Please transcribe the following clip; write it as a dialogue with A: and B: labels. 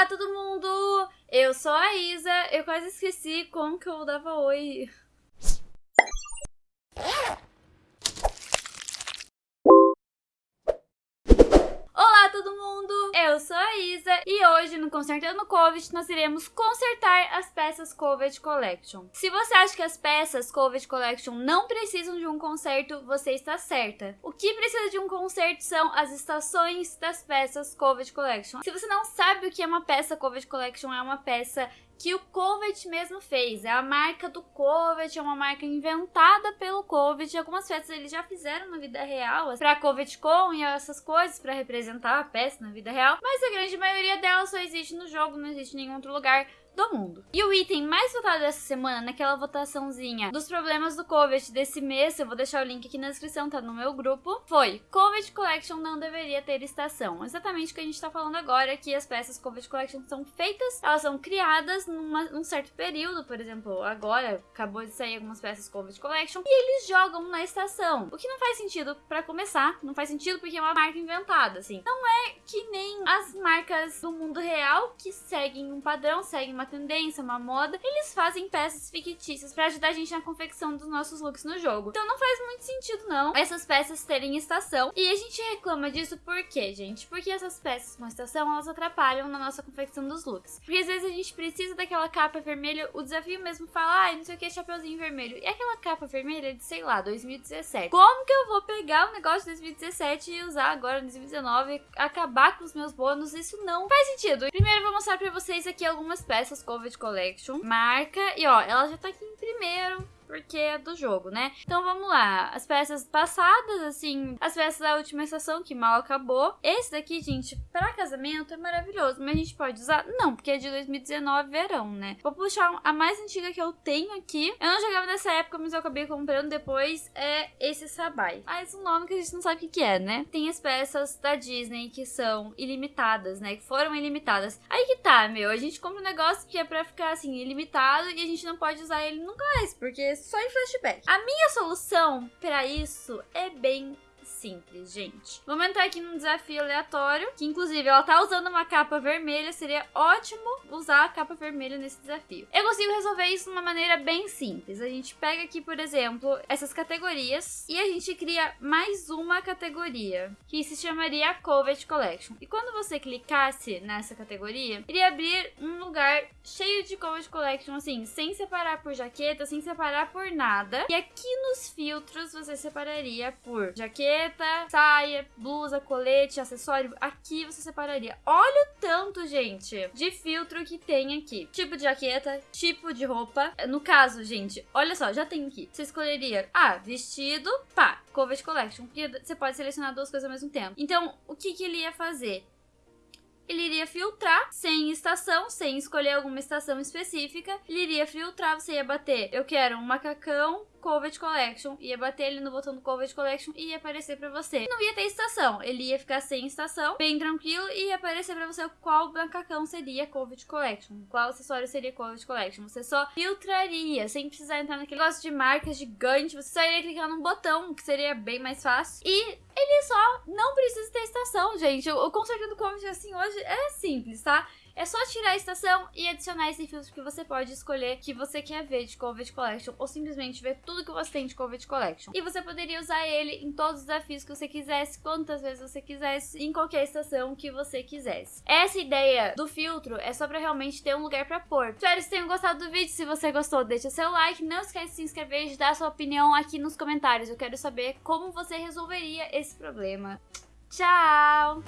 A: Olá, todo mundo! Eu sou a Isa. Eu quase esqueci como que eu dava oi. Olá, todo mundo! Eu sou a Isa e hoje no Consertando Covid nós iremos consertar as peças Covid Collection. Se você acha que as peças Covid Collection não precisam de um conserto, você está certa. O que precisa de um conserto são as estações das peças Covid Collection. Se você não sabe o que é uma peça Covid Collection, é uma peça que o Covet mesmo fez. É a marca do Covet, é uma marca inventada pelo Covet. Algumas peças eles já fizeram na vida real, pra CovetCon e essas coisas, para representar a peça na vida real. Mas a grande maioria delas existe no jogo, não existe em nenhum outro lugar do mundo. E o item mais votado dessa semana, naquela votaçãozinha dos problemas do COVID desse mês, eu vou deixar o link aqui na descrição, tá no meu grupo, foi COVID Collection não deveria ter estação. Exatamente o que a gente tá falando agora, que as peças COVID Collection são feitas, elas são criadas numa, num certo período, por exemplo, agora acabou de sair algumas peças COVID Collection, e eles jogam na estação. O que não faz sentido para começar, não faz sentido porque é uma marca inventada, assim. Não é que nem as marcas do mundo real que seguem um padrão, seguem uma tendência, uma moda, eles fazem peças fictícias para ajudar a gente na confecção dos nossos looks no jogo. Então não faz muito sentido não essas peças terem estação. E a gente reclama disso por quê, gente? Porque essas peças com estação, elas atrapalham na nossa confecção dos looks. Porque às vezes a gente precisa daquela capa vermelha, o desafio mesmo fala, ai, ah, não sei o que, chapeuzinho vermelho. E aquela capa vermelha de, sei lá, 2017. Como que eu vou pegar o negócio de 2017 e usar agora em 2019, acabar com os meus bônus? Isso não faz sentido. Primeiro eu vou mostrar pra vocês aqui algumas peças essas Covid Collection. Marca. E ó, ela já tá aqui em primeiro porque é do jogo, né? Então vamos lá. As peças passadas, assim, as peças da última estação que mal acabou. Esse daqui, gente, para casamento é maravilhoso, mas a gente pode usar? Não, porque é de 2019 verão, né? Vou puxar a mais antiga que eu tenho aqui. Eu não jogava nessa época, mas eu acabei comprando depois. É esse Sabai. Mas um nome que a gente não sabe o que, é, né? Tem as peças da Disney que são ilimitadas, né? Que foram ilimitadas. Aí que tá, meu. A gente compra um negócio que é pra ficar assim, ilimitado e a gente não pode usar ele nunca mais, porque só em flashback. A minha solução para isso é bem simples, gente. Vamos entrar aqui num desafio aleatório, que inclusive ela tá usando uma capa vermelha, seria ótimo usar a capa vermelha nesse desafio. Eu consigo resolver isso de uma maneira bem simples. A gente pega aqui, por exemplo, essas categorias e a gente cria mais uma categoria, que se chamaria Covet Collection. E quando você clicasse nessa categoria, iria abrir um lugar cheio de Covet Collection, assim, sem separar por jaqueta, sem separar por nada. E aqui nos filtros você separaria por jaqueta, jaqueta, saia, blusa, colete, acessório, aqui você separaria. Olha o tanto, gente, de filtro que tem aqui. Tipo de jaqueta, tipo de roupa. No caso, gente, olha só, já tem aqui. Você escolheria, ah, vestido, pá, Covet Collection. Porque você pode selecionar duas coisas ao mesmo tempo. Então, o que, que ele ia fazer? ele iria filtrar sem estação, sem escolher alguma estação específica. Ele iria filtrar, você ia bater, eu quero um macacão Covet Collection, ia bater ele no botão do Covet Collection e ia aparecer pra você. Não ia ter estação, ele ia ficar sem estação, bem tranquilo, e ia aparecer pra você qual macacão seria Covet Collection, qual acessório seria Covet Collection. Você só filtraria, sem precisar entrar naquele negócio de marca gigante, você só iria clicar num botão, que seria bem mais fácil. E ele só não precisa ter estação, gente. O conserto do Covet, assim, hoje é simples, tá? É só tirar a estação e adicionar esse filtro que você pode escolher que você quer ver de Covid Collection ou simplesmente ver tudo que você tem de Covid Collection. E você poderia usar ele em todos os desafios que você quisesse, quantas vezes você quisesse, em qualquer estação que você quisesse. Essa ideia do filtro é só pra realmente ter um lugar pra pôr. Espero que vocês tenham gostado do vídeo. Se você gostou, deixa seu like. Não esquece de se inscrever e de dar sua opinião aqui nos comentários. Eu quero saber como você resolveria esse problema. Tchau!